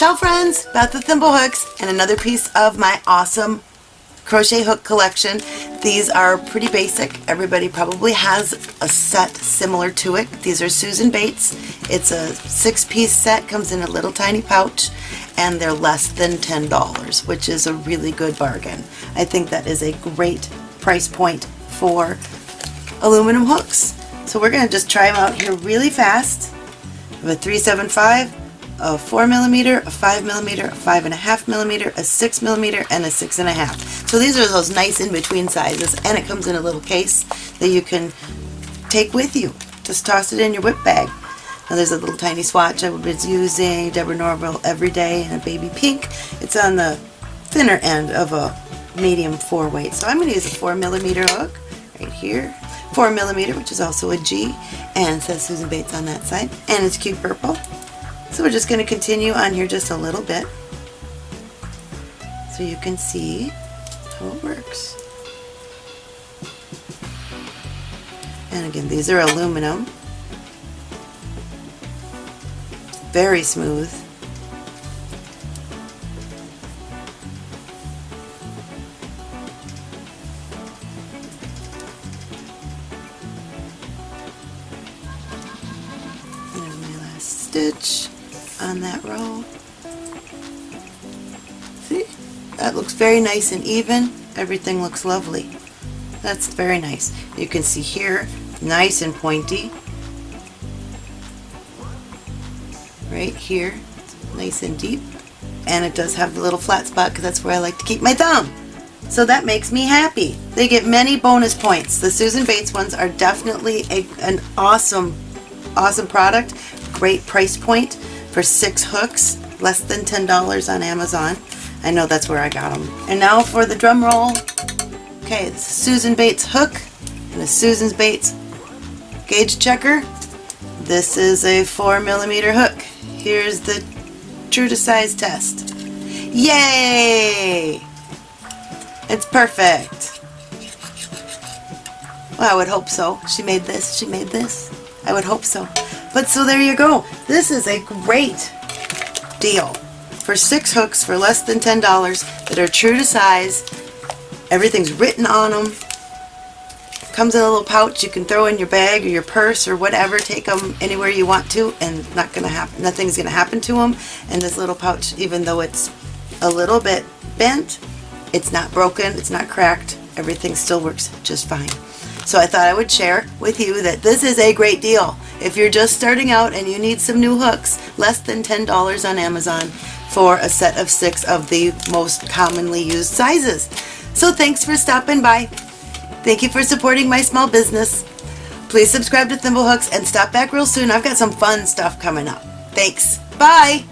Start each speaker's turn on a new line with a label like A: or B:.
A: Ciao friends, Beth the Thimble Hooks and another piece of my awesome crochet hook collection. These are pretty basic. Everybody probably has a set similar to it. These are Susan Bates. It's a six piece set, comes in a little tiny pouch and they're less than $10 which is a really good bargain. I think that is a great price point for aluminum hooks. So we're going to just try them out here really fast. I have a 375, a 4 millimeter, a 5 millimeter, a 5.5 millimeter, a 6 millimeter, and a 6.5. So these are those nice in-between sizes, and it comes in a little case that you can take with you. Just toss it in your WIP bag. Now there's a little tiny swatch I was using, Deborah Norville Everyday in a baby pink. It's on the thinner end of a medium 4 weight. So I'm going to use a 4 millimeter hook right here 4 millimeter, which is also a G, and says Susan Bates on that side, and it's cute purple. So we're just going to continue on here just a little bit so you can see how it works. And again, these are aluminum. Very smooth. Stitch on that row. See? That looks very nice and even. Everything looks lovely. That's very nice. You can see here, nice and pointy. Right here, nice and deep. And it does have the little flat spot because that's where I like to keep my thumb. So that makes me happy. They get many bonus points. The Susan Bates ones are definitely a, an awesome, awesome product great price point for six hooks, less than $10 on Amazon. I know that's where I got them. And now for the drum roll. Okay, Susan Bates hook and a Susan Bates gauge checker. This is a 4 millimeter hook. Here's the true to size test. Yay! It's perfect. Well, I would hope so. She made this, she made this. I would hope so. But so there you go. This is a great deal for six hooks for less than $10 that are true to size. Everything's written on them. Comes in a little pouch you can throw in your bag or your purse or whatever. Take them anywhere you want to and not gonna happen. Nothing's gonna happen to them. And this little pouch, even though it's a little bit bent, it's not broken, it's not cracked. Everything still works just fine. So I thought I would share with you that this is a great deal. If you're just starting out and you need some new hooks, less than $10 on Amazon for a set of six of the most commonly used sizes. So thanks for stopping by. Thank you for supporting my small business. Please subscribe to Thimblehooks and stop back real soon. I've got some fun stuff coming up. Thanks. Bye.